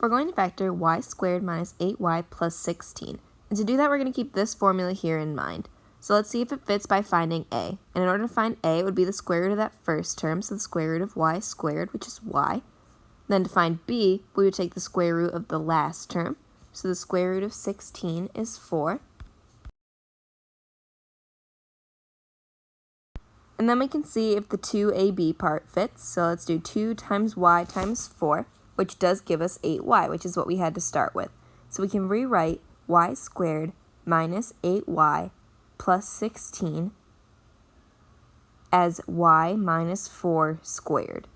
we're going to factor y squared minus 8y plus 16. And to do that, we're going to keep this formula here in mind. So let's see if it fits by finding a. And in order to find a, it would be the square root of that first term, so the square root of y squared, which is y. Then to find b, we would take the square root of the last term. So the square root of 16 is 4. And then we can see if the 2ab part fits. So let's do 2 times y times 4, which does give us 8y, which is what we had to start with. So we can rewrite y squared minus 8y plus 16 as y minus 4 squared.